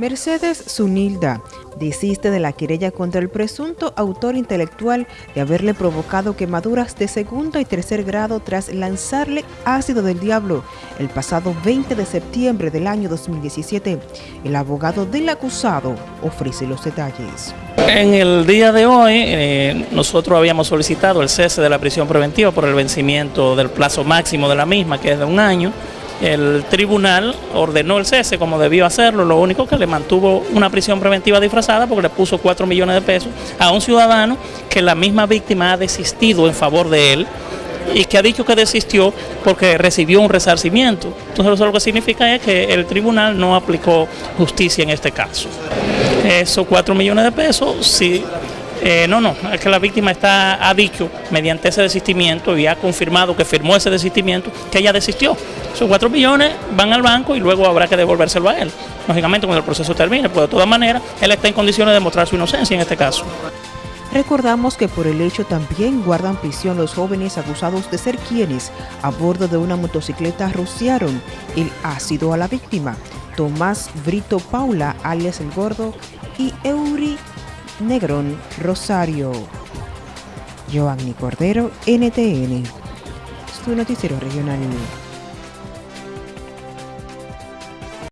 Mercedes Zunilda desiste de la querella contra el presunto autor intelectual de haberle provocado quemaduras de segundo y tercer grado tras lanzarle ácido del diablo el pasado 20 de septiembre del año 2017. El abogado del acusado ofrece los detalles. En el día de hoy eh, nosotros habíamos solicitado el cese de la prisión preventiva por el vencimiento del plazo máximo de la misma, que es de un año, el tribunal ordenó el cese como debió hacerlo, lo único que le mantuvo una prisión preventiva disfrazada porque le puso 4 millones de pesos a un ciudadano que la misma víctima ha desistido en favor de él y que ha dicho que desistió porque recibió un resarcimiento. Entonces eso lo que significa es que el tribunal no aplicó justicia en este caso. Esos 4 millones de pesos, sí eh, no, no, es que la víctima está, ha dicho mediante ese desistimiento y ha confirmado que firmó ese desistimiento que ella desistió. Esos cuatro millones van al banco y luego habrá que devolvérselo a él. Lógicamente cuando el proceso termine, pues de todas maneras él está en condiciones de demostrar su inocencia en este caso. Recordamos que por el hecho también guardan prisión los jóvenes acusados de ser quienes a bordo de una motocicleta rociaron el ácido a la víctima. Tomás Brito Paula, alias El Gordo, y Euri Negrón Rosario. Joanny Cordero, NTN, su noticiero regional.